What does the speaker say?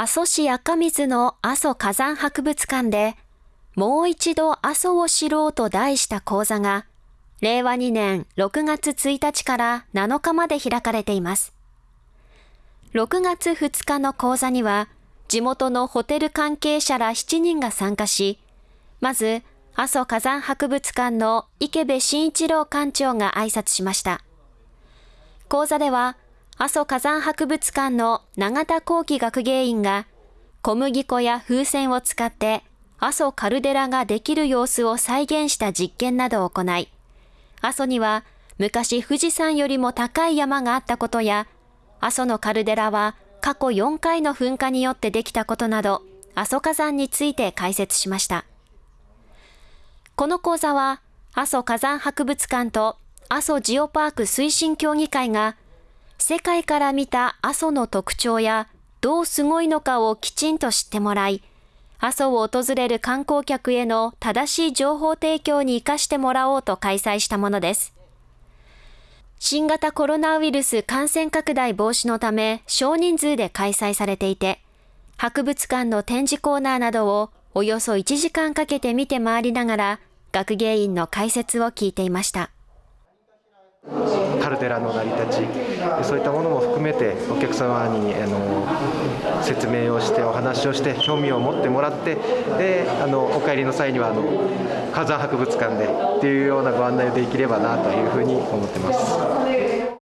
阿蘇市赤水の阿蘇火山博物館で、もう一度阿蘇を知ろうと題した講座が、令和2年6月1日から7日まで開かれています。6月2日の講座には、地元のホテル関係者ら7人が参加し、まず、阿蘇火山博物館の池部慎一郎館長が挨拶しました。講座では、阿蘇火山博物館の永田幸喜学芸員が小麦粉や風船を使って阿蘇カルデラができる様子を再現した実験などを行い、阿蘇には昔富士山よりも高い山があったことや、阿蘇のカルデラは過去4回の噴火によってできたことなど、阿蘇火山について解説しました。この講座は、阿蘇火山博物館と阿蘇ジオパーク推進協議会が世界から見た阿蘇の特徴やどうすごいのかをきちんと知ってもらい、阿蘇を訪れる観光客への正しい情報提供に活かしてもらおうと開催したものです。新型コロナウイルス感染拡大防止のため少人数で開催されていて、博物館の展示コーナーなどをおよそ1時間かけて見て回りながら、学芸員の解説を聞いていました。ルデラの成り立ちそういったものも含めてお客様にあの説明をしてお話をして興味を持ってもらってであのお帰りの際にはあの火山博物館でっていうようなご案内をできればなというふうに思ってます。